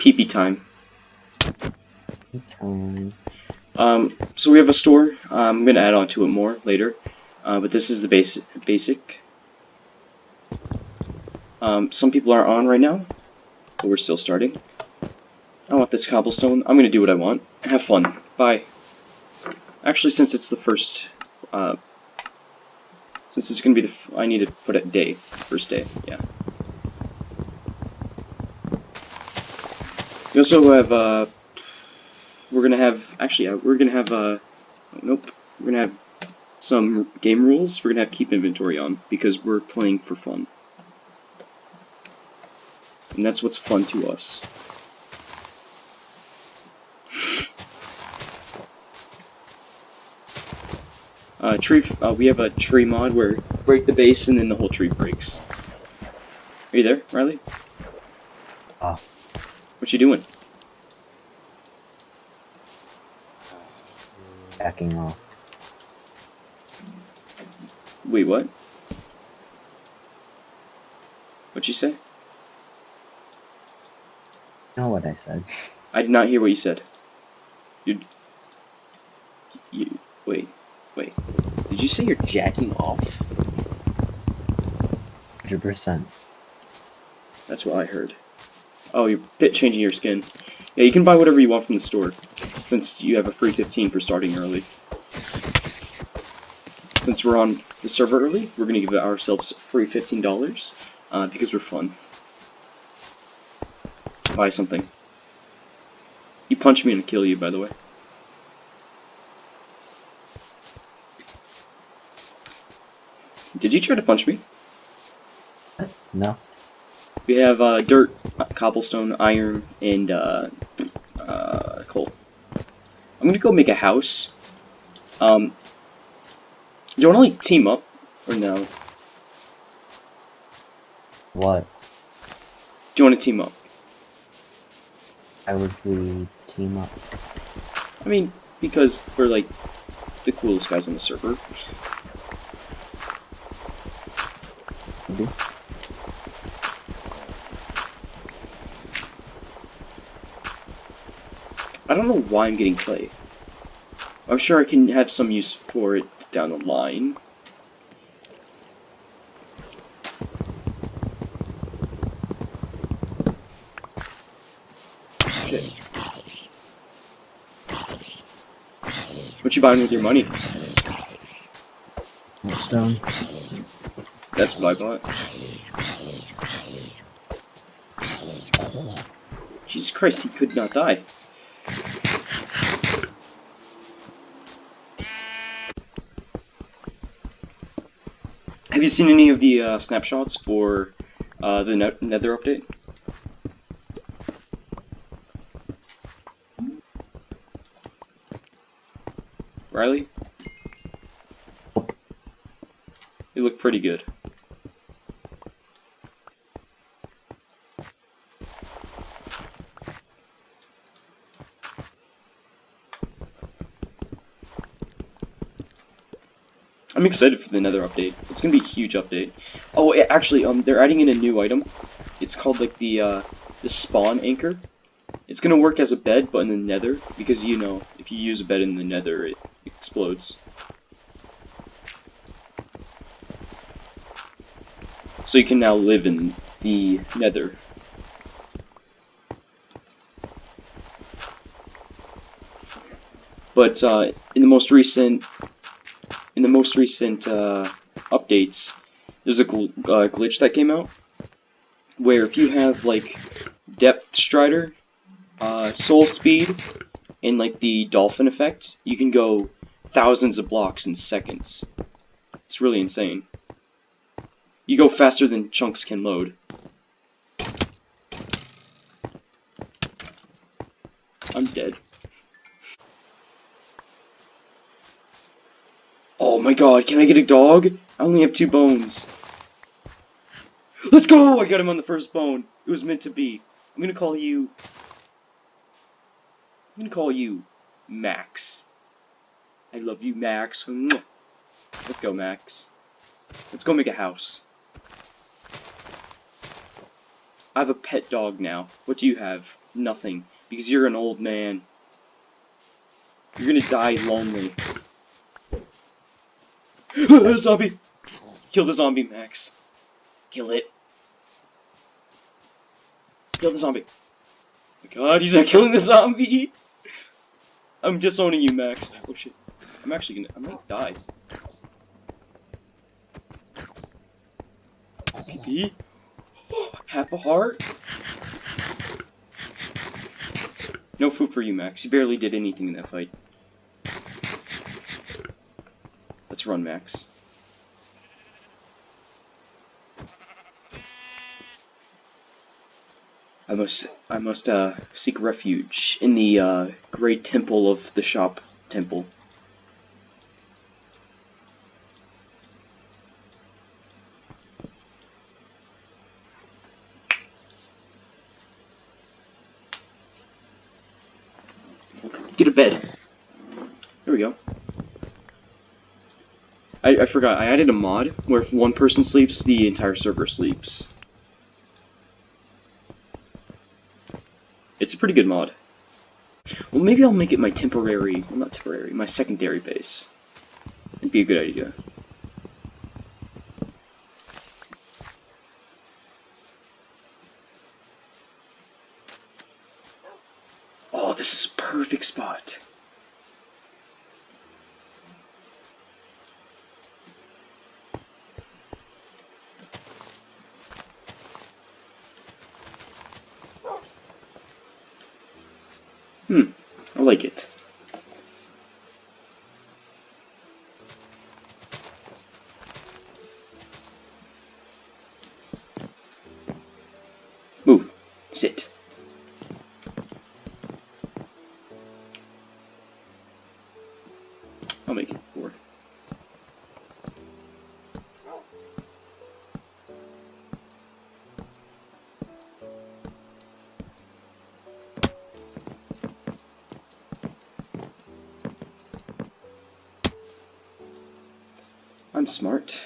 PP time. Um, Um, so we have a store. Um, I'm gonna add on to it more later, uh, but this is the basic. Basic. Um, some people are on right now, but we're still starting. I want this cobblestone. I'm gonna do what I want. Have fun. Bye. Actually, since it's the first, uh, since it's gonna be the, f I need to put it day, first day. Yeah. We also have uh, we're gonna have actually uh, we're gonna have uh, nope, we're gonna have some game rules. We're gonna have keep inventory on because we're playing for fun, and that's what's fun to us. Uh, tree. Uh, we have a tree mod where break the base and then the whole tree breaks. Are you there, Riley? What you doing? backing off. Wait, what? What'd you say? Know what I said. I did not hear what you said. You. You. Wait. Wait. Did you say you're jacking off? 100%. That's what I heard. Oh, you're bit changing your skin. Yeah, you can buy whatever you want from the store, since you have a free 15 for starting early. Since we're on the server early, we're gonna give ourselves free $15, uh, because we're fun. Buy something. You punch me and I kill you, by the way. Did you try to punch me? No? We have uh, dirt, cobblestone, iron, and uh, uh, coal. I'm gonna go make a house. Um, do you want to like team up or no? What? Do you want to team up? I would we team up? I mean, because we're like the coolest guys on the server. Maybe? I don't know why I'm getting clay. I'm sure I can have some use for it down the line. Shit. What you buying with your money? Stone? That's what I bought. Jesus Christ, he could not die. Have you seen any of the uh, snapshots for uh, the net Nether update? Riley? You look pretty good. I'm excited for the Nether update. It's gonna be a huge update. Oh, a- actually, um, they're adding in a new item. It's called like the uh, the spawn anchor. It's gonna work as a bed, but in the Nether, because you know, if you use a bed in the Nether, it explodes. So you can now live in the Nether. But uh, in the most recent in the most recent uh, updates, there's a gl uh, glitch that came out where if you have like depth strider, uh, soul speed, and like the dolphin effect, you can go thousands of blocks in seconds. It's really insane. You go faster than chunks can load. I'm dead. Oh my god, can I get a dog? I only have two bones. Let's go! I got him on the first bone. It was meant to be. I'm gonna call you... I'm gonna call you Max. I love you, Max. Let's go, Max. Let's go make a house. I have a pet dog now. What do you have? Nothing. Because you're an old man. You're gonna die lonely. Zombie! Kill the zombie, Max. Kill it. Kill the zombie. Oh god, he's not killing the zombie! I'm disowning you, Max. Oh shit. I'm actually gonna- I might die. PP? Half a heart? No food for you, Max. You barely did anything in that fight. Let's run, Max. I must, I must, uh, seek refuge in the, uh, great temple of the shop temple. Get a bed. There we go. I, I forgot, I added a mod where if one person sleeps, the entire server sleeps. It's a pretty good mod. Well, maybe I'll make it my temporary, well not temporary, my secondary base. It'd be a good idea. Oh, this is a perfect spot. Hmm, I like it. Smart.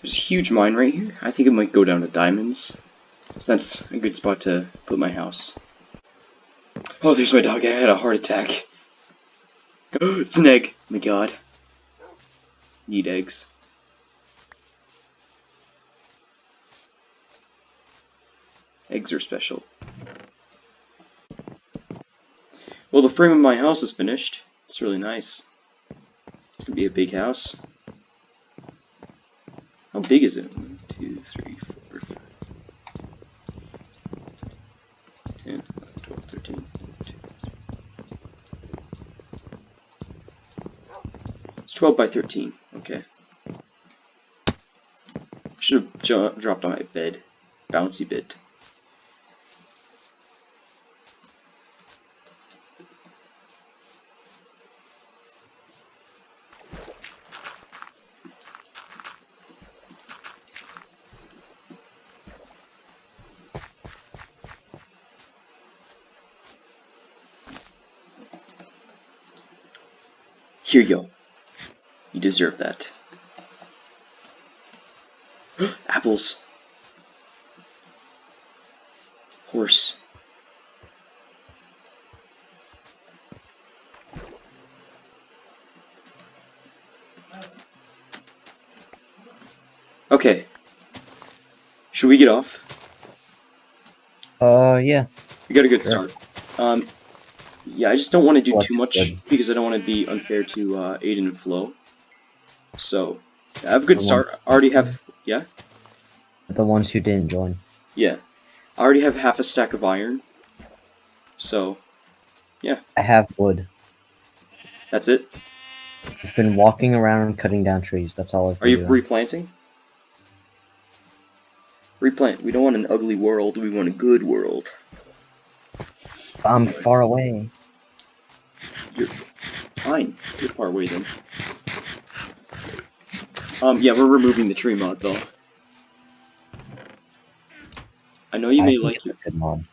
There's a huge mine right here. I think it might go down to diamonds. So that's a good spot to put my house. Oh, there's my dog. I had a heart attack. it's an egg. My god. Need eggs. Eggs are special. Well, the frame of my house is finished. It's really nice. It's gonna be a big house. How big is it? One, two, three, four, five, 10, 11, 12, 13, 14. It's 12 by 13. Okay. Should have dropped on my bed. Bouncy bit. Here you go. You deserve that. Apples. Horse. Okay. Should we get off? Uh, yeah. We got a good Sure. start. Um, yeah, I just don't want to do too much because I don't want to be unfair to uh, Aiden and Flo. So, I have a good start. I already have, yeah, The ones who didn't join. yeah. I already have half a stack of iron. So, yeah. I have wood. that's it. I've been walking around cutting down trees. That's all I've Are you doing. replanting? Replant. We don't want an ugly world. We want a good world. I'm far away. You're fine. You're far away then. Um, yeah, we're removing the tree mod though. I know you I may like it's it. a good mod.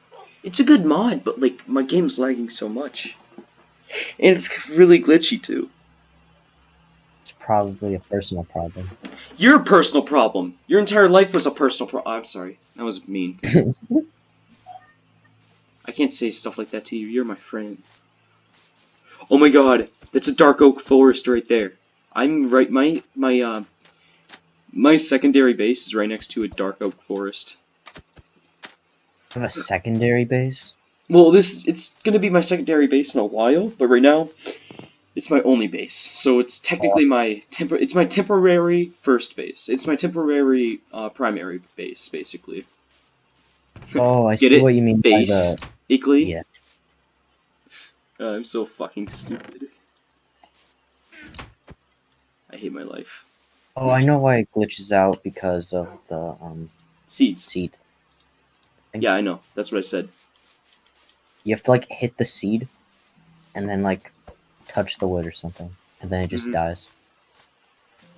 It's a good mod, but like my game's lagging so much, and it's really glitchy too. It's probably a personal problem. You're personal problem. Your entire life was a personal problem. I'm sorry, that was mean. I can't say stuff like that to you. You're my friend. Oh my god, that's a dark oak forest right there. I'm right. My my uh, my secondary base is right next to a dark oak forest. Have a secondary base. Well, this it's gonna be my secondary base in a while, but right now it's my only base. So it's technically my temp It's my temporary first base. It's my temporary uh, primary base, basically. Oh, I Get see it? what you mean by Base. the. Equally. Yeah. I'm so fucking stupid. I hate my life. Oh, I know why it glitches out because of the um seed. seed. Yeah, I know. That's what I said. You have to like hit the seed, and then like touch the wood or something, and then it just Mhm. dies.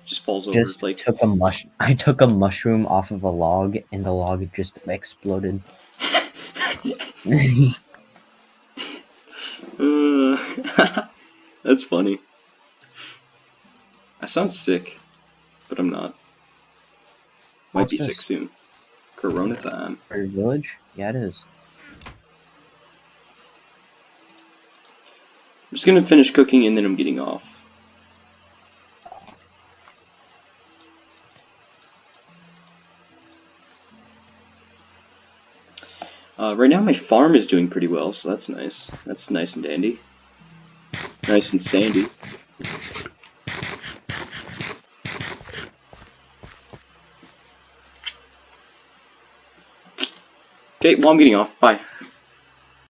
Just falls over. Just It's like took a mush. I took a mushroom off of a log, and the log just exploded. Uh, that's funny. I sound sick, but I'm not. Might What's be this? sick soon. Corona time. For your village? Yeah, it is. I'm just gonna finish cooking and then I'm getting off. Uh, right now my farm is doing pretty well, so that's nice. That's nice and dandy. Nice and sandy. Okay, well I'm getting off. Bye.